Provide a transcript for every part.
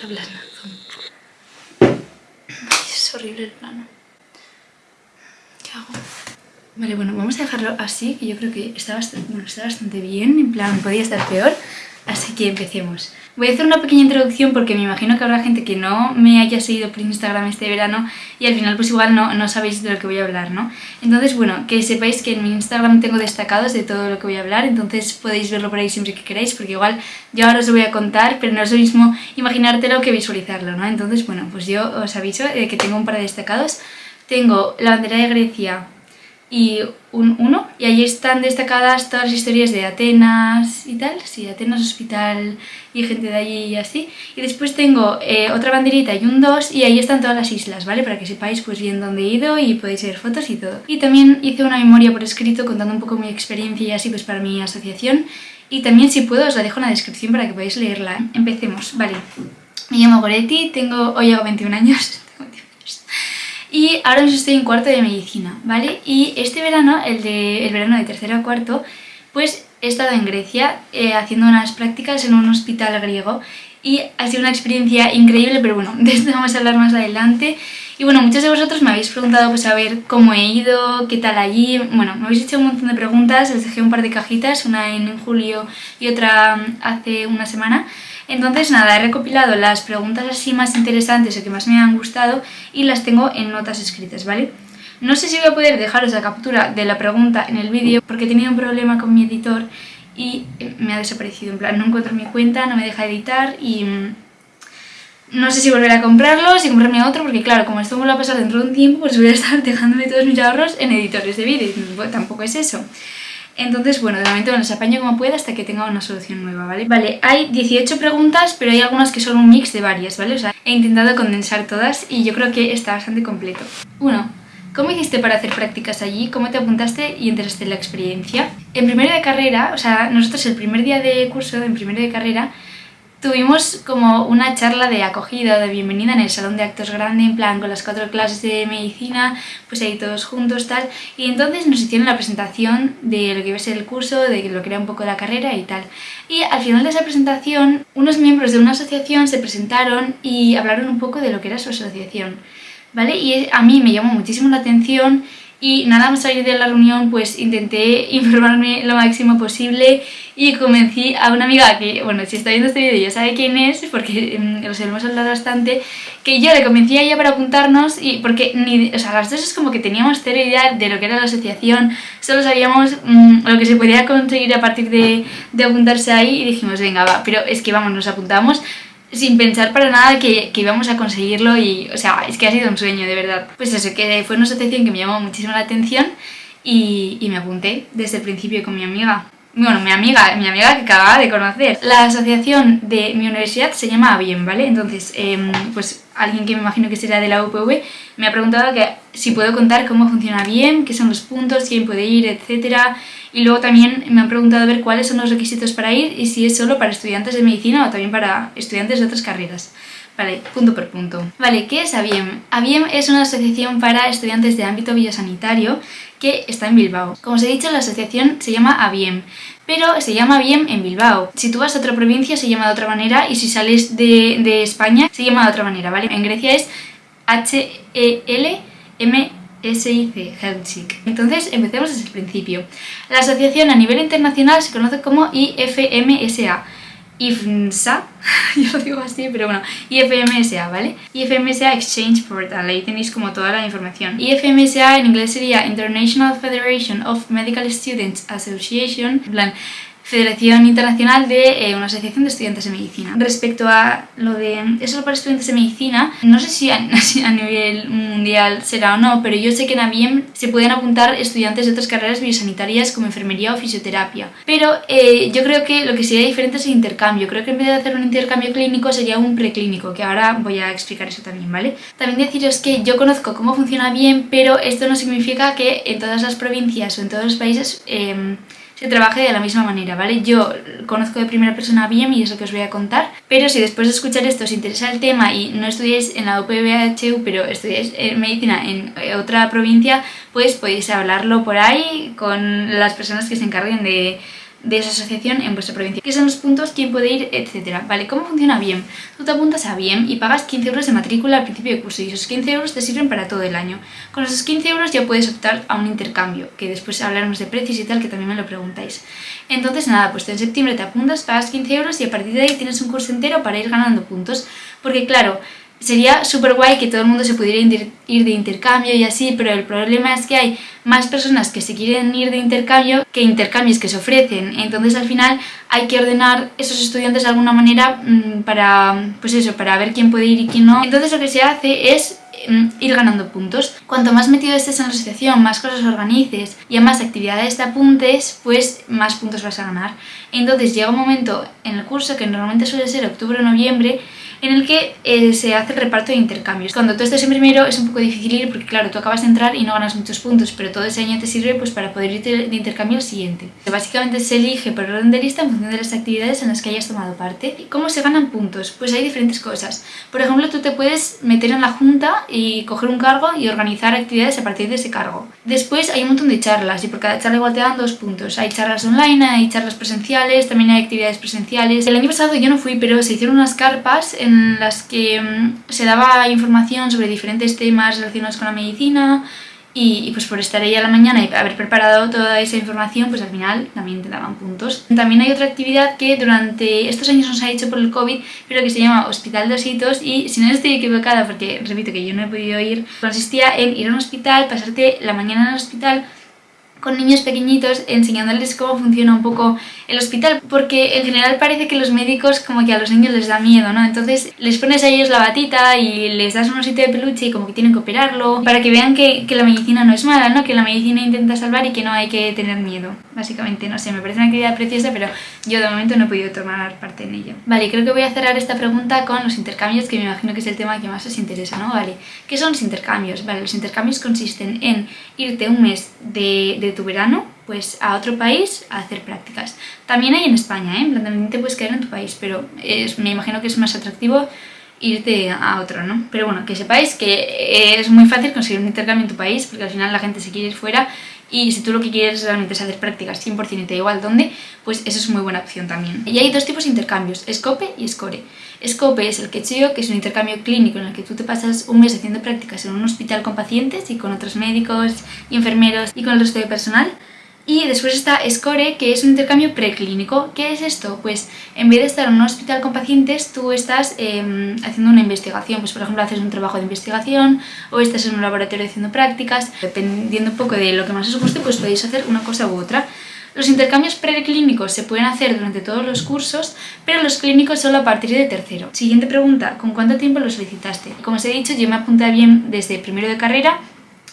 Ay, es horrible el plano. ¿Qué hago? Vale, bueno, vamos a dejarlo así, que yo creo que está bastante, bueno, está bastante bien, en plan, podría estar peor. Empecemos. Voy a hacer una pequeña introducción porque me imagino que habrá gente que no me haya seguido por Instagram este verano y al final pues igual no, no sabéis de lo que voy a hablar, ¿no? Entonces, bueno, que sepáis que en mi Instagram tengo destacados de todo lo que voy a hablar, entonces podéis verlo por ahí siempre que queráis porque igual yo ahora os lo voy a contar, pero no es lo mismo imaginártelo que visualizarlo, ¿no? Entonces, bueno, pues yo os aviso de que tengo un par de destacados. Tengo la bandera de Grecia, y un 1 y allí están destacadas todas las historias de Atenas y tal, sí, Atenas Hospital y gente de allí y así. Y después tengo eh, otra banderita y un 2 y ahí están todas las islas, ¿vale? Para que sepáis pues bien dónde he ido y podéis ver fotos y todo. Y también hice una memoria por escrito contando un poco mi experiencia y así pues para mi asociación. Y también si puedo os la dejo en la descripción para que podáis leerla. Empecemos, vale. Me llamo Goretti, tengo, hoy hago 21 años y ahora mismo estoy en cuarto de medicina, ¿vale? Y este verano, el, de, el verano de tercero a cuarto, pues he estado en Grecia eh, haciendo unas prácticas en un hospital griego y ha sido una experiencia increíble, pero bueno, de esto vamos a hablar más adelante. Y bueno, muchos de vosotros me habéis preguntado pues a ver cómo he ido, qué tal allí, bueno, me habéis hecho un montón de preguntas, os dejé un par de cajitas, una en julio y otra hace una semana, entonces nada, he recopilado las preguntas así más interesantes o que más me han gustado y las tengo en notas escritas, ¿vale? No sé si voy a poder dejaros la captura de la pregunta en el vídeo porque he tenido un problema con mi editor y me ha desaparecido, en plan no encuentro mi cuenta, no me deja editar y mm, no sé si volver a comprarlo, si comprarme otro, porque claro, como esto me lo va a pasar dentro de un tiempo, pues voy a estar dejándome todos mis ahorros en editores de vídeo, tampoco es eso. Entonces, bueno, de momento me los apaño como pueda hasta que tenga una solución nueva, ¿vale? Vale, hay 18 preguntas, pero hay algunas que son un mix de varias, ¿vale? O sea, he intentado condensar todas y yo creo que está bastante completo. 1. ¿Cómo hiciste para hacer prácticas allí? ¿Cómo te apuntaste y entraste en la experiencia? En primero de carrera, o sea, nosotros el primer día de curso, en primero de carrera, Tuvimos como una charla de acogida, de bienvenida en el salón de actos grande, en plan con las cuatro clases de medicina, pues ahí todos juntos tal. Y entonces nos hicieron la presentación de lo que iba a ser el curso, de lo que era un poco la carrera y tal. Y al final de esa presentación, unos miembros de una asociación se presentaron y hablaron un poco de lo que era su asociación. ¿Vale? Y a mí me llamó muchísimo la atención y nada más salir de la reunión pues intenté informarme lo máximo posible y convencí a una amiga que, bueno, si está viendo este vídeo ya sabe quién es porque os hemos hablado bastante que yo le convencí a ella para apuntarnos y porque ni, o sea, las dos es como que teníamos cero idea de lo que era la asociación solo sabíamos mm, lo que se podía conseguir a partir de, de apuntarse ahí y dijimos venga va, pero es que vamos, nos apuntamos sin pensar para nada que, que, íbamos a conseguirlo y, o sea, es que ha sido un sueño, de verdad. Pues eso, que fue una asociación que me llamó muchísimo la atención y, y me apunté desde el principio con mi amiga. Bueno, mi amiga, mi amiga que acababa de conocer. La asociación de mi universidad se llama Bien, ¿vale? Entonces, eh, pues alguien que me imagino que será de la UPV me ha preguntado que si puedo contar cómo funciona bien, qué son los puntos, quién puede ir, etcétera. Y luego también me han preguntado a ver cuáles son los requisitos para ir y si es solo para estudiantes de medicina o también para estudiantes de otras carreras. Vale, punto por punto. Vale, ¿qué es ABIEM? ABIEM es una asociación para estudiantes de ámbito biosanitario que está en Bilbao. Como os he dicho, la asociación se llama ABIEM, pero se llama ABIEM en Bilbao. Si tú vas a otra provincia se llama de otra manera y si sales de, de España se llama de otra manera, ¿vale? En Grecia es H-E-L-M SIC, Helsinki. Entonces, empecemos desde el principio. La asociación a nivel internacional se conoce como IFMSA. IFMSA, yo lo digo así, pero bueno, IFMSA, ¿vale? IFMSA Exchange Portal, ahí tenéis como toda la información. IFMSA en inglés sería International Federation of Medical Students Association, en Federación Internacional de eh, una asociación de estudiantes de medicina. Respecto a lo de es solo para estudiantes de medicina, no sé si a, nivel mundial será o no, pero yo sé que en ABIEM se pueden apuntar estudiantes de otras carreras biosanitarias como enfermería o fisioterapia. Pero eh, yo creo que lo que sería diferente es el intercambio. Creo que en vez de hacer un intercambio clínico sería un preclínico, que ahora voy a explicar eso también, ¿vale? También deciros que yo conozco cómo funciona bien, pero esto no significa que en todas las provincias o en todos los países... Eh, se trabaje de la misma manera, ¿vale? Yo conozco de primera persona bien y es lo que os voy a contar, pero si después de escuchar esto os interesa el tema y no estudiáis en la UPVHU, pero estudiáis medicina en otra provincia, pues podéis hablarlo por ahí con las personas que se encarguen de, de esa asociación en vuestra provincia. ¿Qué son los puntos? ¿Quién puede ir? Etcétera. Vale, ¿cómo funciona BIEM? Tú te apuntas a BIEM y pagas 15 euros de matrícula al principio de curso y esos 15 euros te sirven para todo el año. Con esos 15 euros ya puedes optar a un intercambio, que después hablaremos de precios y tal, que también me lo preguntáis. Entonces nada, pues en septiembre te apuntas, pagas 15 euros y a partir de ahí tienes un curso entero para ir ganando puntos. Porque claro, sería súper guay que todo el mundo se pudiera ir de intercambio y así, pero el problema es que hay más personas que se quieren ir de intercambio que intercambios que se ofrecen. Entonces al final hay que ordenar esos estudiantes de alguna manera mm, para, pues eso, para ver quién puede ir y quién no. Entonces lo que se hace es mm, ir ganando puntos. Cuanto más metido estés en la asociación, más cosas organices y a más actividades te apuntes, pues más puntos vas a ganar. Entonces llega un momento en el curso, que normalmente suele ser octubre o noviembre, en el que eh, se hace el reparto de intercambios. Cuando tú estés en primero es un poco difícil ir porque claro, tú acabas de entrar y no ganas muchos puntos, pero todo ese año te sirve pues para poder ir de intercambio al siguiente. Básicamente se elige por orden de lista en función de las actividades en las que hayas tomado parte. ¿Y cómo se ganan puntos? Pues hay diferentes cosas. Por ejemplo, tú te puedes meter en la junta y coger un cargo y organizar actividades a partir de ese cargo. Después hay un montón de charlas y por cada charla igual te dan dos puntos. Hay charlas online, hay charlas presenciales, también hay actividades presenciales. El año pasado yo no fui, pero se hicieron unas carpas en las que mm, se daba información sobre diferentes temas relacionados con la medicina y, pues por estar ahí a la mañana y haber preparado toda esa información, pues al final también te daban puntos. También hay otra actividad que durante estos años nos ha hecho por el COVID, pero que se llama Hospital de Ositos y si no estoy equivocada, porque repito que yo no he podido ir, consistía en ir a un hospital, pasarte la mañana en el hospital con niños pequeñitos enseñándoles cómo funciona un poco el hospital porque en general parece que los médicos como que a los niños les da miedo, ¿no? Entonces les pones a ellos la batita y les das un osito de peluche y como que tienen que operarlo para que vean que, que, la medicina no es mala, ¿no? Que la medicina intenta salvar y que no hay que tener miedo, básicamente, no sé, me parece una actividad preciosa pero yo de momento no he podido tomar parte en ello. Vale, creo que voy a cerrar esta pregunta con los intercambios que me imagino que es el tema que más os interesa, ¿no? Vale, ¿qué son los intercambios? Vale, los intercambios consisten en irte un mes de tu verano pues a otro país a hacer prácticas. También hay en España, ¿eh? también te puedes quedar en tu país, pero es, me imagino que es más atractivo irte a otro, ¿no? Pero bueno, que sepáis que es muy fácil conseguir un intercambio en tu país, porque al final la gente se quiere ir fuera y si tú lo que quieres realmente es hacer prácticas 100% y te da igual dónde, pues eso es muy buena opción también. Y hay dos tipos de intercambios, SCOPE y SCORE. SCOPE es el que yo, que es un intercambio clínico en el que tú te pasas un mes haciendo prácticas en un hospital con pacientes y con otros médicos y enfermeros y con el resto de personal. Y después está SCORE, que es un intercambio preclínico. ¿Qué es esto? Pues en vez de estar en un hospital con pacientes, tú estás em, haciendo una investigación. Pues por ejemplo, haces un trabajo de investigación o estás en un laboratorio haciendo prácticas. Dependiendo un poco de lo que más os guste, pues podéis hacer una cosa u otra. Los intercambios preclínicos se pueden hacer durante todos los cursos, pero los clínicos solo a partir de tercero. Siguiente pregunta, ¿con cuánto tiempo lo solicitaste? Como os he dicho, yo me apunté bien desde primero de carrera,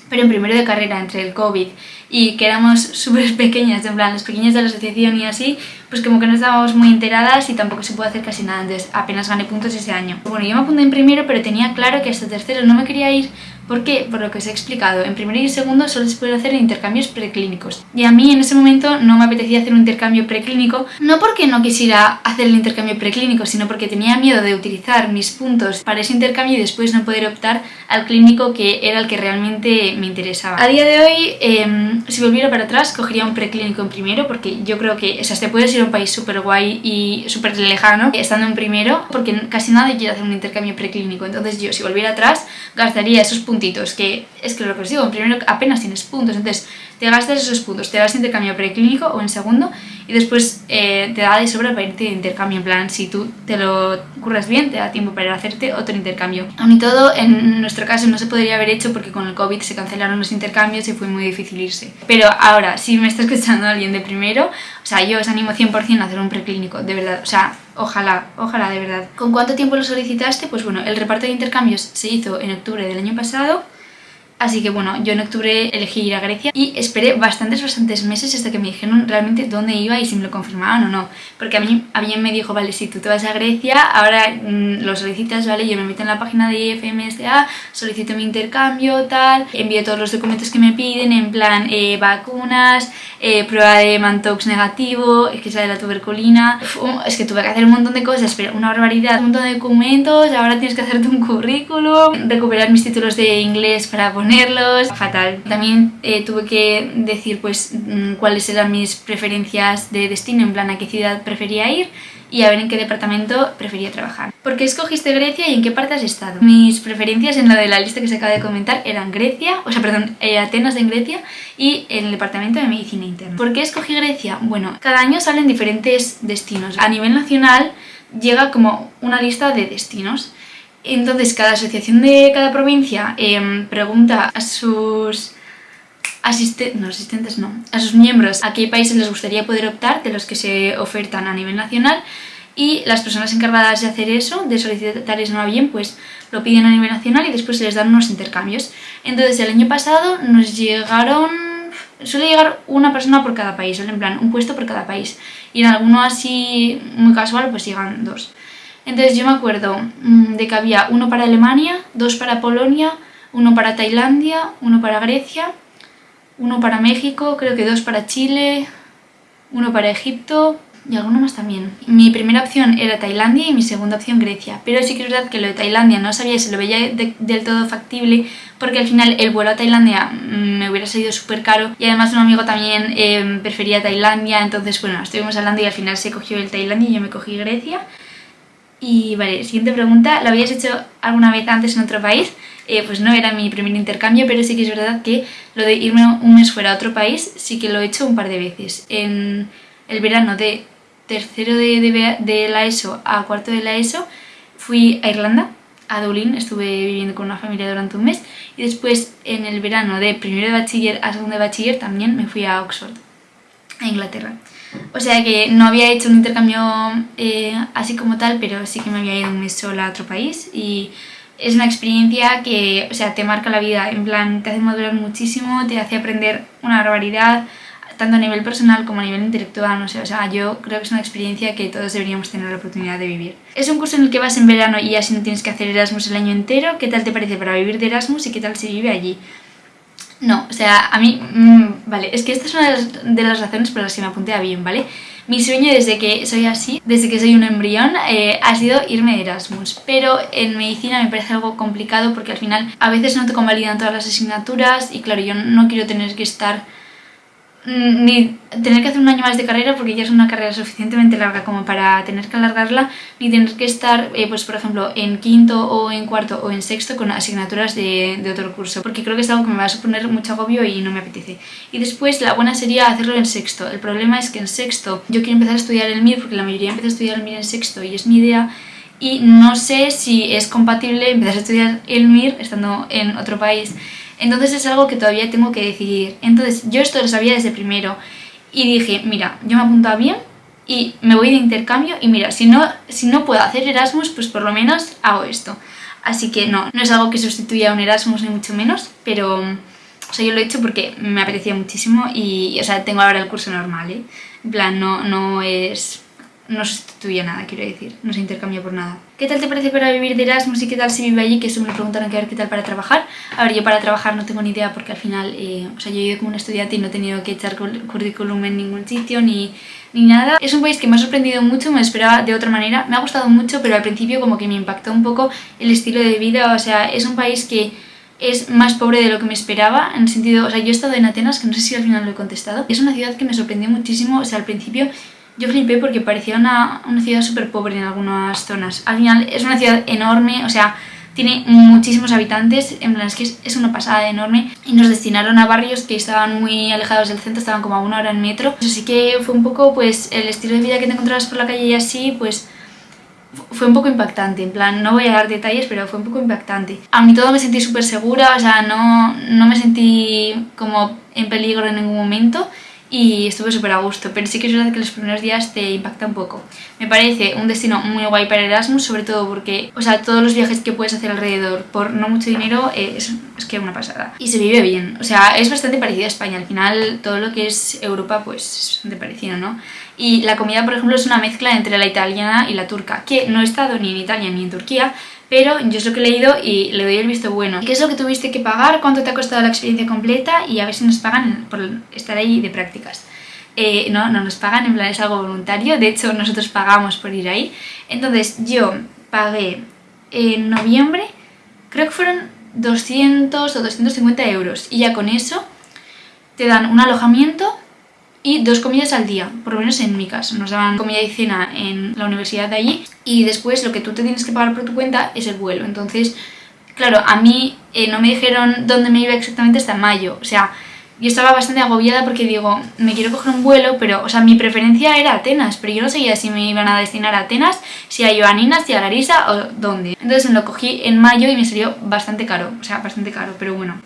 pero en primero de carrera, entre el COVID y que éramos súper pequeñas, en plan, las pequeñas de la asociación y así, pues como que no estábamos muy enteradas y tampoco se puede hacer casi nada, entonces apenas gané puntos ese año. Bueno, yo me apunté en primero, pero tenía claro que hasta tercero no me quería ir ¿Por qué? Por lo que os he explicado, en primero y segundo solo se pueden hacer intercambios preclínicos. Y a mí en ese momento no me apetecía hacer un intercambio preclínico, no porque no quisiera hacer el intercambio preclínico, sino porque tenía miedo de utilizar mis puntos para ese intercambio y después no poder optar al clínico que era el que realmente me interesaba. A día de hoy, em, si volviera para atrás, cogería un preclínico en primero, porque yo creo que o sea, te puedes ir a un país súper guay y súper lejano estando en primero, porque casi nadie quiere hacer un intercambio preclínico. Entonces yo, si volviera atrás, gastaría esos puntos puntitos, que es que lo que os digo, en primero apenas tienes puntos, entonces te gastas esos puntos, te vas a intercambio preclínico o en segundo y después eh, te da de sobra para irte de intercambio, en plan, si tú te lo curras bien, te da tiempo para hacerte otro intercambio. Aún y todo, en nuestro caso no se podría haber hecho porque con el COVID se cancelaron los intercambios y fue muy difícil irse. Pero ahora, si me está escuchando alguien de primero, o sea, yo os animo 100% a hacer un preclínico, de verdad, o sea, ojalá, ojalá, de verdad. ¿Con cuánto tiempo lo solicitaste? Pues bueno, el reparto de intercambios se hizo en octubre del año pasado Así que bueno, yo en octubre elegí ir a Grecia y esperé bastantes, bastantes meses hasta que me dijeron realmente dónde iba y si me lo confirmaban o no. Porque a mí alguien me dijo, vale, si tú te vas a Grecia, ahora mm, lo solicitas, vale, yo me meto en la página de IFMSA, solicito mi intercambio, tal, envío todos los documentos que me piden, en plan eh, vacunas, eh, prueba de Mantox negativo, es que sale la tuberculina, es que tuve que hacer un montón de cosas, pero una barbaridad, un montón de documentos, ahora tienes que hacerte un currículum, recuperar mis títulos de inglés para poner ponerlos, fatal. También eh, tuve que decir pues mm, cuáles eran mis preferencias de destino, en plan a qué ciudad prefería ir y a ver en qué departamento prefería trabajar. ¿Por qué escogiste Grecia y en qué parte has estado? Mis preferencias en la de la lista que se acaba de comentar eran Grecia, o sea, perdón, eh, Atenas en Grecia y el departamento de medicina interna. ¿Por qué escogí Grecia? Bueno, cada año salen diferentes destinos. A nivel nacional llega como una lista de destinos. Entonces cada asociación de cada provincia em, pregunta a sus asistentes, no, asistentes no, a sus miembros a qué países les gustaría poder optar de los que se ofertan a nivel nacional y las personas encargadas de hacer eso, de solicitar eso a bien, pues lo piden a nivel nacional y después se les dan unos intercambios. Entonces el año pasado nos llegaron, suele llegar una persona por cada país, en plan un puesto por cada país y en alguno así muy casual pues llegan dos. Entonces yo me acuerdo mm, de que había uno para Alemania, dos para Polonia, uno para Tailandia, uno para Grecia uno para México, creo que dos para Chile, uno para Egipto y alguno más también. Mi primera opción era Tailandia y mi segunda opción Grecia, pero sí que es verdad que lo de Tailandia no sabía si lo veía del todo factible porque al final el vuelo a Tailandia mm, me hubiera salido súper caro y además un amigo también em, prefería Tailandia, entonces bueno, estuvimos hablando y al final se cogió el Tailandia y yo me cogí Grecia. Y vale, siguiente pregunta, ¿lo habías hecho alguna vez antes en otro país? Eh, pues no era mi primer intercambio, pero sí que es verdad que lo de irme un mes fuera a otro país sí que lo he hecho un par de veces. En el verano de tercero de, de, la ESO a cuarto de la ESO fui a Irlanda, a Dublín, estuve viviendo con una familia durante un mes y después en el verano de primero de bachiller a segundo de bachiller también me fui a Oxford, a Inglaterra. O sea que no había hecho un intercambio eh, así como tal, pero sí que me había ido un mes sola a otro país y es una experiencia que, o sea, te marca la vida, en plan, te hace madurar muchísimo, te hace aprender una barbaridad, tanto a nivel personal como a nivel intelectual, no sé, o sea, yo creo que es una experiencia que todos deberíamos tener la oportunidad de vivir. Es un curso en el que vas en verano y así no tienes que hacer Erasmus el año entero, ¿qué tal te parece para vivir de Erasmus y qué tal se vive allí? No, o sea, a mí, mmm, vale, es que esta es una de las, razones por las que me apunté a bien, ¿vale? Mi sueño desde que soy así, desde que soy un embrión, eh, ha sido irme de Erasmus. Pero en medicina me parece algo complicado porque al final a veces no te convalidan todas las asignaturas y claro, yo no quiero tener que estar ni tener que hacer un año más de carrera porque ya es una carrera suficientemente larga como para tener que alargarla, ni tener que estar, eh, pues por ejemplo, en quinto o en cuarto o en sexto con asignaturas de, de, otro curso, porque creo que es algo que me va a suponer mucho agobio y no me apetece. Y después la buena sería hacerlo en sexto. El problema es que en sexto yo quiero empezar a estudiar el MIR porque la mayoría empieza a estudiar el MIR en sexto y es mi idea y no sé si es compatible empezar a estudiar el MIR estando en otro país entonces es algo que todavía tengo que decidir. Entonces yo esto lo sabía desde primero y dije, mira, yo me apunto a bien y me voy de intercambio y mira, si no, si no puedo hacer Erasmus, pues por lo menos hago esto. Así que no, no es algo que sustituya a un Erasmus ni mucho menos, pero o yo lo he hecho porque me apetecía muchísimo y, o sea, tengo ahora el curso normal, ¿eh? En plan, no, no es no sustituye nada, quiero decir, no se intercambia por nada. ¿Qué tal te parece para vivir de Erasmus y qué tal se vive allí? Que eso me lo preguntaron a ver qué tal para trabajar. A ver, yo para trabajar no tengo ni idea porque al final, eh, o sea, yo he ido como un estudiante y no he tenido que echar currículum en ningún sitio ni, ni nada. Es un país que me ha sorprendido mucho, me esperaba de otra manera. Me ha gustado mucho, pero al principio como que me impactó un poco el estilo de vida. O sea, es un país que es más pobre de lo que me esperaba, en el sentido, o sea, yo he estado en Atenas, que no sé si al final lo he contestado, es una ciudad que me sorprendió muchísimo, o sea, al principio yo flipé porque parecía una, una ciudad súper pobre en algunas zonas. Al final es una ciudad enorme, o sea, tiene muchísimos habitantes, en plan es que es, una pasada enorme y nos destinaron a barrios que estaban muy alejados del centro, estaban como a una hora en metro. Así que fue un poco pues el estilo de vida que te encontrabas por la calle y así, pues fue un poco impactante, en plan, no voy a dar detalles, pero fue un poco impactante. A mí todo me sentí súper segura, o sea, no, no me sentí como en peligro en ningún momento y estuve súper a gusto, pero sí que es verdad que los primeros días te impacta un poco. Me parece un destino muy guay para Erasmus, sobre todo porque, o sea, todos los viajes que puedes hacer alrededor por no mucho dinero es, es que una pasada. Y se vive bien, o sea, es bastante parecido a España, al final todo lo que es Europa pues es bastante parecido, ¿no? Y la comida, por ejemplo, es una mezcla entre la italiana y la turca, que no he estado ni en Italia ni en Turquía, pero yo es lo que he leído y le doy el visto bueno. ¿Qué es lo que tuviste que pagar? ¿Cuánto te ha costado la experiencia completa? Y a ver si nos pagan por estar ahí de prácticas. Eh, no, no nos pagan, en plan es algo voluntario, de hecho nosotros pagamos por ir ahí. Entonces yo pagué en noviembre, creo que fueron 200 o 250 euros. Y ya con eso te dan un alojamiento y dos comidas al día, por lo menos en mi caso. Nos daban comida y cena en la universidad de allí y después lo que tú te tienes que pagar por tu cuenta es el vuelo. Entonces, claro, a mí eh, no me dijeron dónde me iba exactamente hasta mayo. O sea, yo estaba bastante agobiada porque digo, me quiero coger un vuelo, pero, o sea, mi preferencia era Atenas, pero yo no sabía si me iban a destinar a Atenas, si a Joanina, si a Larisa o dónde. Entonces me lo cogí en mayo y me salió bastante caro, o sea, bastante caro, pero bueno.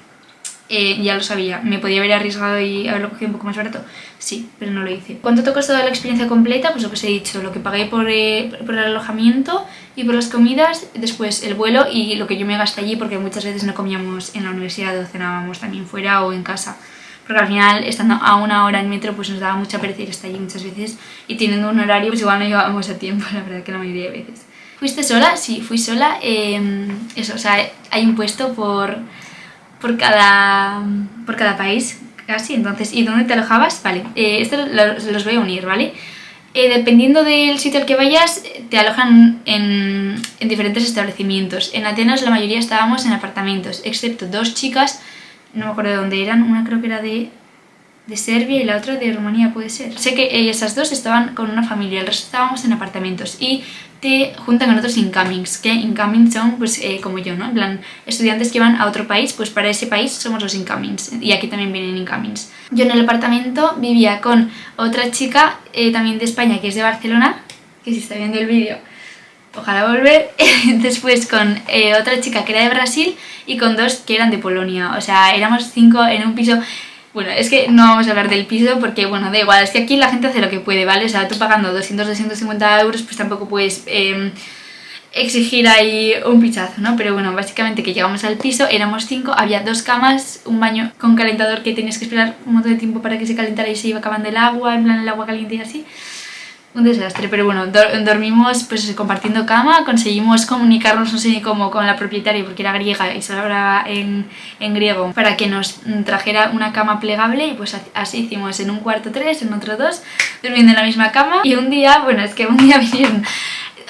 Eh, ya lo sabía. ¿Me podía haber arriesgado y haberlo cogido un poco más barato? Sí, pero no lo hice. ¿Cuánto te ha costado la experiencia completa? Pues lo que os he dicho, lo que pagué por, eh, por, el alojamiento y por las comidas, después el vuelo y lo que yo me gasté allí porque muchas veces no comíamos en la universidad o cenábamos también fuera o en casa. Porque al final, estando a una hora en metro, pues nos daba mucha pereza ir hasta allí muchas veces y teniendo un horario, pues igual no llevábamos a tiempo, la verdad que la mayoría de veces. ¿Fuiste sola? Sí, fui sola. Em, eso, o sea, hay un puesto por por cada, por cada país, casi. Entonces, ¿y dónde te alojabas? Vale, eh, esto los voy a unir, ¿vale? Eh, dependiendo del sitio al que vayas, te alojan en, en, diferentes establecimientos. En Atenas la mayoría estábamos en apartamentos, excepto dos chicas, no me acuerdo de dónde eran, una creo que era de, de Serbia y la otra de Rumanía, puede ser. Sé que esas dos estaban con una familia, el resto estábamos en apartamentos. Y te juntan con otros incomings, que incomings son pues eh, como yo, ¿no? En plan, estudiantes que van a otro país, pues para ese país somos los incomings, y aquí también vienen incomings. Yo en el apartamento vivía con otra chica, eh, también de España, que es de Barcelona, que si está viendo el vídeo, ojalá volver, después con eh, otra chica que era de Brasil y con dos que eran de Polonia, o sea, éramos cinco en un piso bueno, es que no vamos a hablar del piso porque, bueno, da igual, es que aquí la gente hace lo que puede, ¿vale? O sea, tú pagando 200, 250 euros, pues tampoco puedes em, exigir ahí un pichazo, ¿no? Pero bueno, básicamente que llegamos al piso, éramos cinco, había dos camas, un baño con calentador que tenías que esperar un montón de tiempo para que se calentara y se iba acabando el agua, en plan el agua caliente y así un desastre, pero bueno, dormimos pues compartiendo cama, conseguimos comunicarnos, no sé cómo, con la propietaria porque era griega y solo hablaba en, en, griego para que nos trajera una cama plegable y pues así hicimos en un cuarto tres, en otro dos, durmiendo en la misma cama y un día, bueno, es que un día vinieron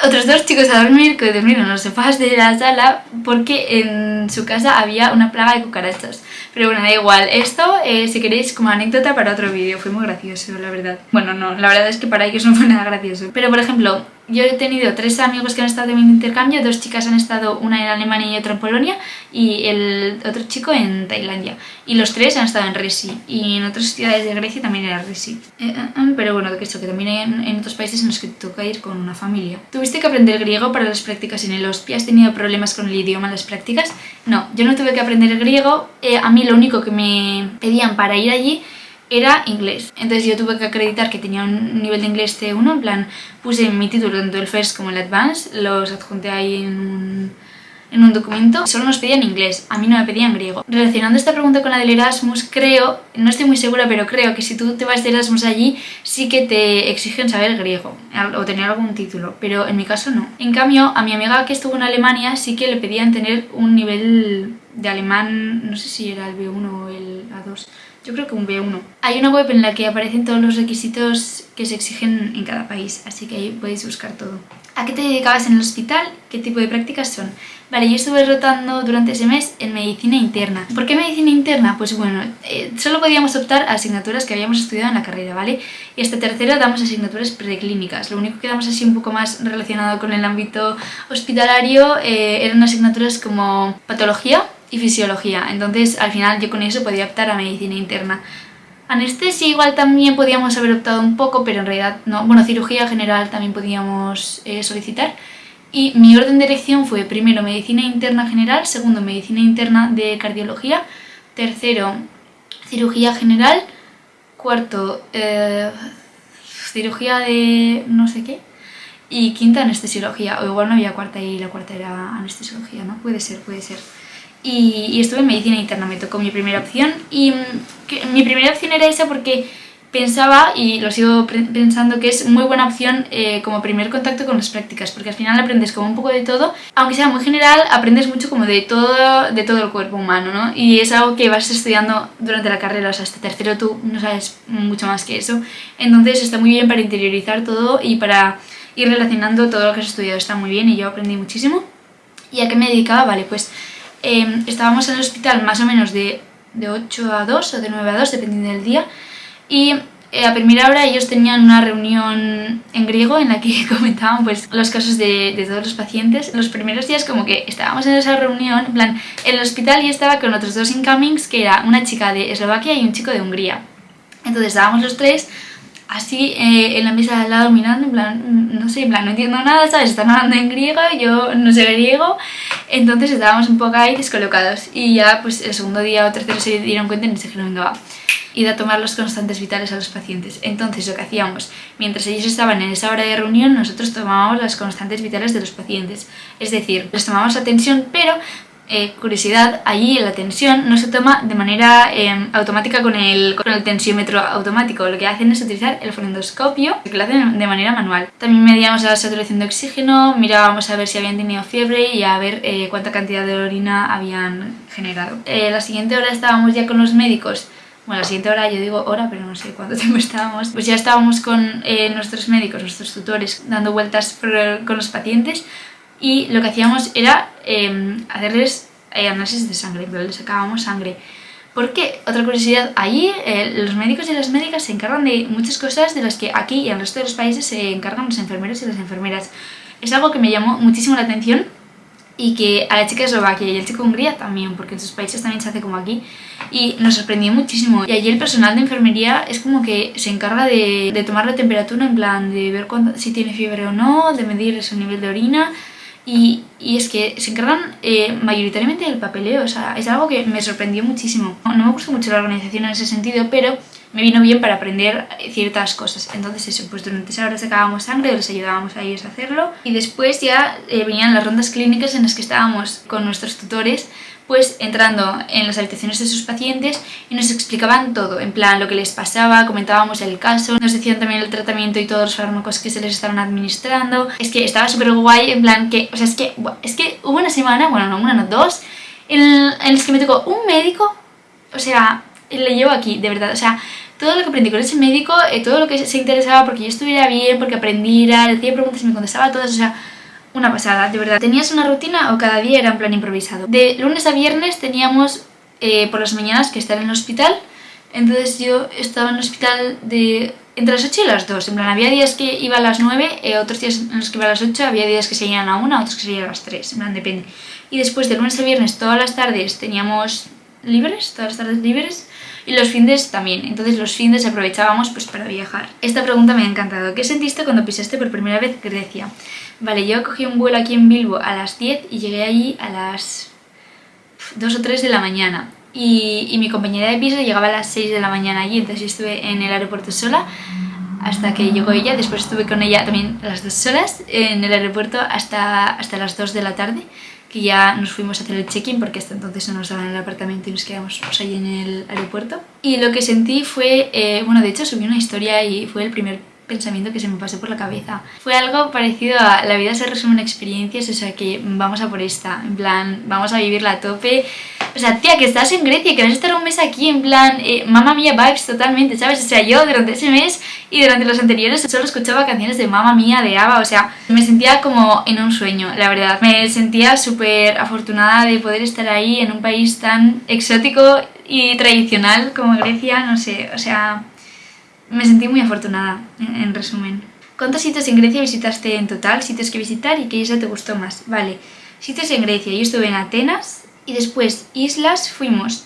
otros dos chicos a dormir que dormieron los sofás de la sala porque en su casa había una plaga de cucarachas. Pero bueno, da igual. Esto, eh, si queréis, como anécdota para otro vídeo. Fue muy gracioso, la verdad. Bueno, no, la verdad es que para ellos no fue nada gracioso. Pero, por ejemplo, yo he tenido tres amigos que han estado en mi intercambio, dos chicas han estado, una en Alemania y otra en Polonia, y el otro chico en Tailandia. Y los tres han estado en Resi, y en otras ciudades de Grecia también era Resi. Eh, eh, eh, pero bueno, que que también hay en, otros países en los que te toca ir con una familia. ¿Tuviste que aprender griego para las prácticas en el HOSPI? ¿Has tenido problemas con el idioma en las prácticas? No, yo no tuve que aprender griego, a mí lo único que me pedían para ir allí era inglés. Entonces yo tuve que acreditar que tenía un nivel de inglés C1, en plan puse mi título tanto el First como el Advanced, los adjunté ahí en un, en un documento. Solo nos pedían inglés, a mí no me pedían griego. Relacionando esta pregunta con la del Erasmus, creo, no estoy muy segura, pero creo que si tú te vas de Erasmus allí, sí que te exigen saber griego o tener algún título, pero en mi caso no. En cambio, a mi amiga que estuvo en Alemania sí que le pedían tener un nivel de alemán, no sé si era el B1 o el A2, yo creo que un B1. Hay una web en la que aparecen todos los requisitos que se exigen en cada país, así que ahí podéis buscar todo. ¿A qué te dedicabas en el hospital? ¿Qué tipo de prácticas son? Vale, yo estuve rotando durante ese mes en medicina interna. ¿Por qué medicina interna? Pues bueno, eh, solo podíamos optar a asignaturas que habíamos estudiado en la carrera, ¿vale? Y hasta tercero damos asignaturas preclínicas. Lo único que damos así un poco más relacionado con el ámbito hospitalario eh, eran asignaturas como patología, y fisiología. Entonces al final yo con eso podía optar a medicina interna. Anestesia igual también podíamos haber optado un poco, pero en realidad no. Bueno, cirugía general también podíamos eh, solicitar. Y mi orden de elección fue primero medicina interna general, segundo medicina interna de cardiología, tercero cirugía general, cuarto eh, cirugía de no sé qué y quinta anestesiología, o igual no había cuarta y la cuarta era anestesiología, ¿no? Puede ser, puede ser y, estuve en medicina interna, me tocó mi primera opción y mm, mi primera opción era esa porque pensaba, y lo sigo pensando, que es muy buena opción eh, como primer contacto con las prácticas, porque al final aprendes como un poco de todo, aunque sea muy general, aprendes mucho como de todo, de todo el cuerpo humano, ¿no? Y es algo que vas estudiando durante la carrera, o sea, hasta tercero tú no sabes mucho más que eso, entonces está muy bien para interiorizar todo y para ir relacionando todo lo que has estudiado, está muy bien y yo aprendí muchísimo. ¿Y a qué me dedicaba? Vale, pues em, estábamos en el hospital más o menos de, de 8 a 2 o de 9 a 2, dependiendo del día, y eh, a primera hora ellos tenían una reunión en griego en la que comentaban pues los casos de, de, todos los pacientes. Los primeros días como que estábamos en esa reunión, en plan, en el hospital y estaba con otros dos incomings, que era una chica de Eslovaquia y un chico de Hungría. Entonces estábamos los tres así eh, en la mesa de al lado mirando, en plan, no sé, en plan, no entiendo nada, ¿sabes? Están hablando en griego, yo no sé griego, entonces estábamos un poco ahí descolocados. Y ya pues el segundo día o tercero se dieron cuenta y nos dijeron, venga va, y a tomar los constantes vitales a los pacientes. Entonces lo que hacíamos, mientras ellos estaban en esa hora de reunión, nosotros tomábamos las constantes vitales de los pacientes. Es decir, les tomábamos atención, pero eh, curiosidad, allí la tensión no se toma de manera eh, automática con el, con el tensiómetro automático. Lo que hacen es utilizar el fonendoscopio, que lo hacen de manera manual. También medíamos la saturación de oxígeno, mirábamos a ver si habían tenido fiebre y a ver eh, cuánta cantidad de orina habían generado. la siguiente hora estábamos ya con los médicos bueno, la siguiente hora, yo digo hora, pero no sé cuánto tiempo estábamos, pues ya estábamos con nuestros médicos, nuestros tutores, dando vueltas con los pacientes y lo que hacíamos era em, hacerles eh, análisis de sangre, pero les sacábamos sangre. Porque, otra curiosidad, allí eh, los médicos y las médicas se encargan de muchas cosas de las que aquí y en el resto de los países se encargan los enfermeros y las enfermeras. Es algo que me llamó muchísimo la atención y que a la chica de Eslovaquia y al chico de Hungría también, porque en sus países también se hace como aquí, y nos sorprendió muchísimo. Y allí el personal de enfermería es como que se encarga de, de tomar la temperatura, en plan de ver si tiene fiebre o no, de medir su nivel de orina, y, es que se encargan eh, mayoritariamente del papeleo, o sea, es algo que me sorprendió muchísimo. No, me gusta mucho la organización en ese sentido, pero me vino bien para aprender ciertas cosas. Entonces eso, pues durante esa hora sacábamos sangre, les ayudábamos a ellos a hacerlo. Y después ya eh, venían las rondas clínicas en las que estábamos con nuestros tutores pues entrando en las habitaciones de sus pacientes y nos explicaban todo, en plan lo que les pasaba, comentábamos el caso, nos decían también el tratamiento y todos los fármacos que se les estaban administrando. Es que estaba súper guay, en plan que, o sea, es que, es que hubo una semana, bueno, no una, no dos, en, en las que me tocó un médico, o sea, le llevo aquí, de verdad, o sea, todo lo que aprendí con ese médico, eh, todo lo que se interesaba porque yo estuviera bien, porque aprendiera, le hacía preguntas y me contestaba todas, o sea, una pasada, de verdad. ¿Tenías una rutina o cada día era en plan improvisado? De lunes a viernes teníamos eh, por las mañanas que estar en el hospital, entonces yo estaba en el hospital de entre las 8 y las 2, en plan había días que iba a las 9, eh, otros días en los que iba a las 8, había días que se iban a 1, otros que se iban a las 3, en plan depende. Y después de lunes a viernes todas las tardes teníamos libres, todas las tardes libres, y los fines también, entonces los fines aprovechábamos pues para viajar. Esta pregunta me ha encantado, ¿qué sentiste cuando pisaste por primera vez Grecia? Vale, yo cogí un vuelo aquí en Bilbo a las 10 y llegué allí a las 2 o 3 de la mañana. Y, mi compañera de piso llegaba a las 6 de la mañana allí, entonces yo estuve en el aeropuerto sola hasta que llegó ella, después estuve con ella también las dos horas en el aeropuerto hasta, hasta las 2 de la tarde, que ya nos fuimos a hacer el check-in porque hasta entonces no nos daban el apartamento y nos quedamos pues, ahí en el aeropuerto. Y lo que sentí fue, eh, bueno de hecho subí una historia y fue el primer pensamiento que se me pasó por la cabeza. Fue algo parecido a la vida se resume en experiencias, o sea que vamos a por esta, en plan, vamos a vivirla a tope. O sea, tía, que estás en Grecia, que vas a estar un mes aquí, en plan, eh, mamá mía vibes totalmente, ¿sabes? O sea, yo durante ese mes y durante los anteriores solo escuchaba canciones de mamá mía, de Ava, o sea, me sentía como en un sueño, la verdad. Me sentía súper afortunada de poder estar ahí en un país tan exótico y tradicional como Grecia, no sé, o sea, me sentí muy afortunada, en, resumen. ¿Cuántos sitios en Grecia visitaste en total? Sitios que visitar y qué isla te gustó más. Vale, sitios en Grecia. Yo estuve en Atenas y después islas fuimos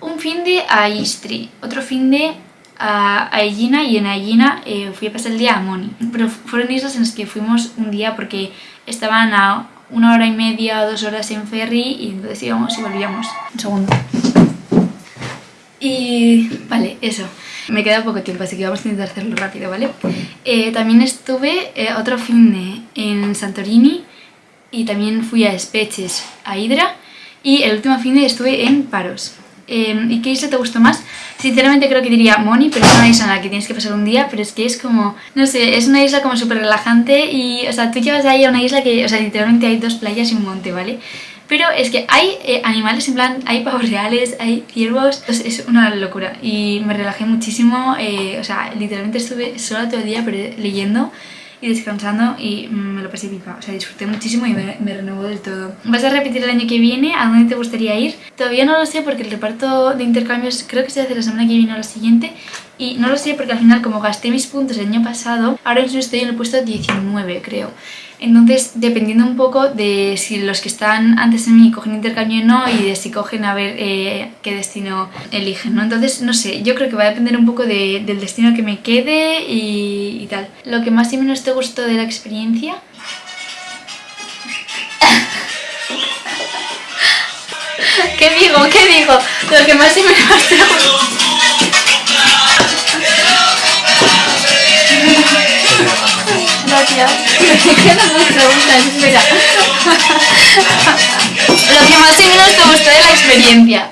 un fin de a Istri, otro fin de a, Egina y en Egina eh, fui a pasar el día a Moni. Pero fueron islas en las que fuimos un día porque estaban a una hora y media o dos horas en ferry y entonces íbamos y volvíamos. Un segundo. Y vale, eso. Me queda poco tiempo, así que vamos a intentar hacerlo rápido, ¿vale? Eh, también estuve eh, otro fin de en Santorini y también fui a Speches, a Hydra y el último fin de estuve en Paros. Em, ¿Y qué isla te gustó más? Sinceramente creo que diría Moni, pero es una isla en la que tienes que pasar un día, pero es que es como, no sé, es una isla como súper relajante y, o sea, tú llevas ahí a una isla que, o sea, literalmente hay dos playas y un monte, ¿vale? Pero es que hay eh, animales, en plan, hay pavos reales, hay ciervos, es una locura. Y me relajé muchísimo, eh, o sea, literalmente estuve sola todo el día pero leyendo y descansando y me lo pasé pipa. O sea, disfruté muchísimo y me, me renovó del todo. ¿Vas a repetir el año que viene? ¿A dónde te gustaría ir? Todavía no lo sé porque el reparto de intercambios creo que se hace la semana que viene o la siguiente y no lo sé porque al final como gasté mis puntos el año pasado, ahora mismo estoy en el puesto 19 creo. Entonces, dependiendo un poco de si los que están antes de mí cogen intercambio o no y de si cogen a ver eh, qué destino eligen, ¿no? Entonces, no sé, yo creo que va a depender un poco del destino que me quede y, y tal. Lo que más y menos te gustó de la experiencia... ¿Qué digo? ¿Qué digo? Lo que más y menos te gustó... Gracias. espera. lo que más y menos te gustó de la experiencia.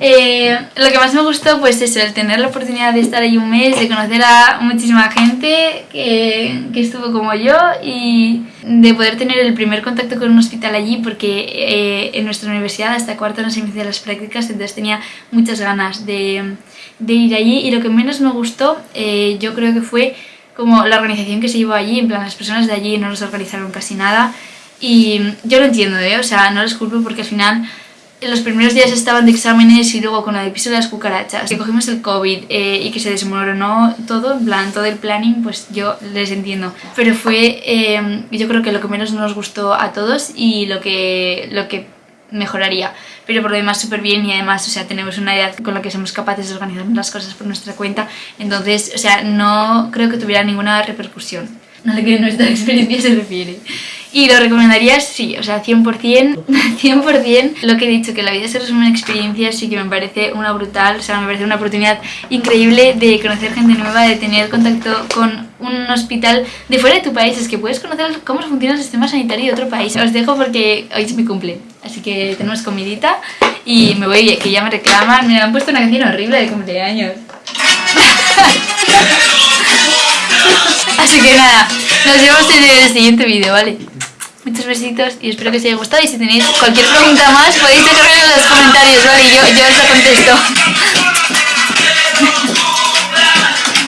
Eh, lo que más me gustó pues es el tener la oportunidad de estar ahí un mes, de conocer a muchísima gente que, que estuvo como yo y de poder tener el primer contacto con un hospital allí porque eh, en nuestra universidad hasta cuarto no se inician las prácticas entonces tenía muchas ganas de, de ir allí y lo que menos me gustó eh, yo creo que fue como la organización que se llevó allí, en plan las personas de allí no nos organizaron casi nada y yo lo entiendo, ¿eh? o sea, no les culpo porque al final en los primeros días estaban de exámenes y luego con la de las cucarachas, que cogimos el COVID eh, y que se desmoronó todo, en plan todo el planning, pues yo les entiendo. Pero fue, eh, yo creo que lo que menos nos gustó a todos y lo que, lo que mejoraría. Pero por lo demás súper bien y además, o sea, tenemos una edad con la que somos capaces de organizar las cosas por nuestra cuenta, entonces, o sea, no creo que tuviera ninguna repercusión. A lo que nuestra experiencia se refiere. Y lo recomendaría, sí, o sea, 100%, 100% lo que he dicho, que la vida se resume en experiencias, sí que me parece una brutal, o sea, me parece una oportunidad increíble de conocer gente nueva, de tener contacto con un hospital de fuera de tu país, es que puedes conocer cómo funciona el sistema sanitario de otro país. Os dejo porque hoy es mi cumple, así que tenemos comidita y me voy, que ya me reclaman, me han puesto una canción horrible de cumpleaños. Así que nada, nos vemos en el siguiente vídeo, ¿vale? Muchos besitos y espero que os haya gustado y si tenéis cualquier pregunta más podéis dejarme en los comentarios, ¿vale? Yo, yo os la contesto.